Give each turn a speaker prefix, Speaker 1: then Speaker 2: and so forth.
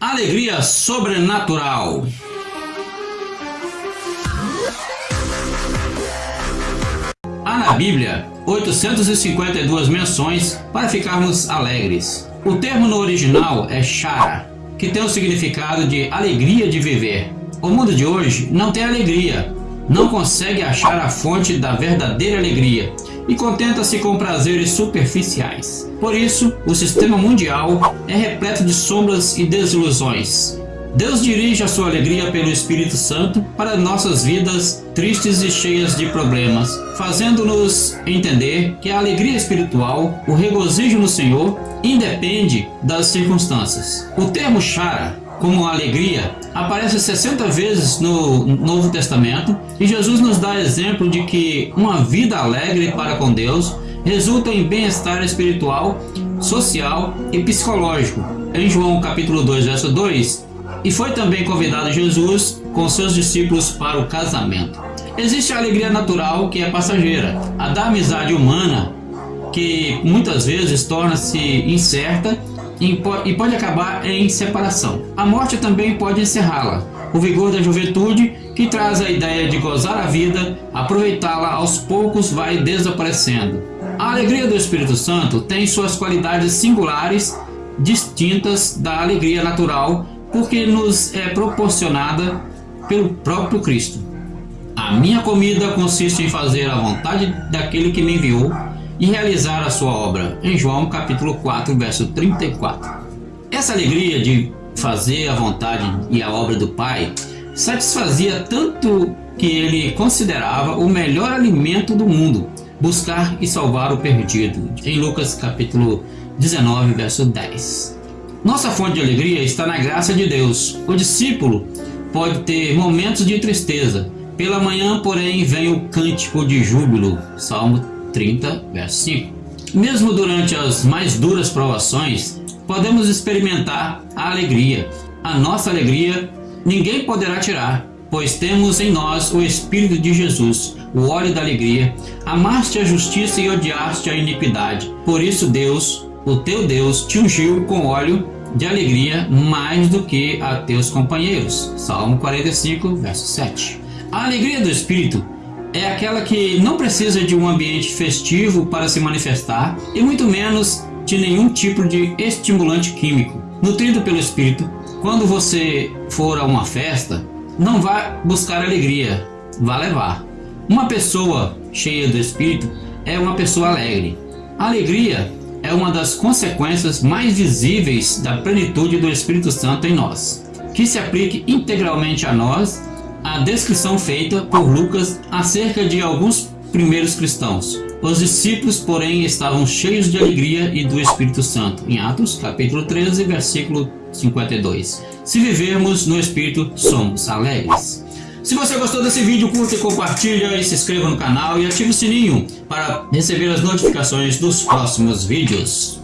Speaker 1: Alegria sobrenatural. Há na Bíblia 852 menções para ficarmos alegres. O termo no original é chara, que tem o significado de alegria de viver. O mundo de hoje não tem alegria, não consegue achar a fonte da verdadeira alegria e contenta-se com prazeres superficiais. Por isso, o sistema mundial é repleto de sombras e desilusões. Deus dirige a sua alegria pelo Espírito Santo para nossas vidas tristes e cheias de problemas, fazendo-nos entender que a alegria espiritual, o regozijo no Senhor, independe das circunstâncias. O termo chara como alegria aparece 60 vezes no Novo Testamento e Jesus nos dá exemplo de que uma vida alegre para com Deus resulta em bem-estar espiritual, social e psicológico. Em João capítulo 2, verso 2, e foi também convidado Jesus com seus discípulos para o casamento. Existe a alegria natural que é passageira, a da amizade humana que muitas vezes torna-se incerta e pode acabar em separação. A morte também pode encerrá-la. O vigor da juventude, que traz a ideia de gozar a vida, aproveitá-la aos poucos vai desaparecendo. A alegria do Espírito Santo tem suas qualidades singulares, distintas da alegria natural, porque nos é proporcionada pelo próprio Cristo. A minha comida consiste em fazer a vontade daquele que me enviou e realizar a sua obra. Em João capítulo 4, verso 34. Essa alegria de fazer a vontade e a obra do Pai satisfazia tanto que ele considerava o melhor alimento do mundo, buscar e salvar o perdido. Em Lucas capítulo 19, verso 10. Nossa fonte de alegria está na graça de Deus. O discípulo pode ter momentos de tristeza. Pela manhã, porém, vem o cântico de júbilo. Salmo 30, verso 5. Mesmo durante as mais duras provações, podemos experimentar a alegria. A nossa alegria ninguém poderá tirar, pois temos em nós o Espírito de Jesus, o óleo da alegria. Amaste a justiça e odiaste a iniquidade. Por isso Deus, o teu Deus, te ungiu com óleo de alegria mais do que a teus companheiros. Salmo 45, verso 7. A alegria do Espírito é aquela que não precisa de um ambiente festivo para se manifestar e muito menos de nenhum tipo de estimulante químico. Nutrido pelo Espírito, quando você for a uma festa, não vá buscar alegria, vá levar. Uma pessoa cheia do Espírito é uma pessoa alegre. A alegria é uma das consequências mais visíveis da plenitude do Espírito Santo em nós, que se aplique integralmente a nós a descrição feita por Lucas acerca de alguns primeiros cristãos. Os discípulos, porém, estavam cheios de alegria e do Espírito Santo. Em Atos, capítulo 13, versículo 52. Se vivermos no Espírito, somos alegres. Se você gostou desse vídeo, curta e compartilha e se inscreva no canal e ative o sininho para receber as notificações dos próximos vídeos.